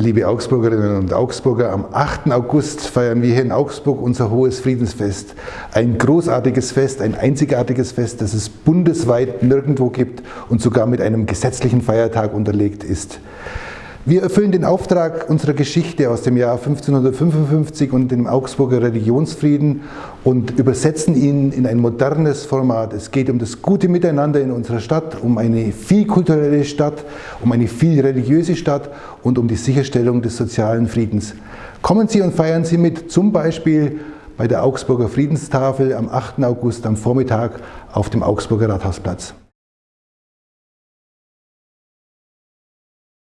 Liebe Augsburgerinnen und Augsburger, am 8. August feiern wir hier in Augsburg unser hohes Friedensfest. Ein großartiges Fest, ein einzigartiges Fest, das es bundesweit nirgendwo gibt und sogar mit einem gesetzlichen Feiertag unterlegt ist. Wir erfüllen den Auftrag unserer Geschichte aus dem Jahr 1555 und dem Augsburger Religionsfrieden und übersetzen ihn in ein modernes Format. Es geht um das gute Miteinander in unserer Stadt, um eine vielkulturelle Stadt, um eine viel religiöse Stadt und um die Sicherstellung des sozialen Friedens. Kommen Sie und feiern Sie mit, zum Beispiel bei der Augsburger Friedenstafel am 8. August am Vormittag auf dem Augsburger Rathausplatz.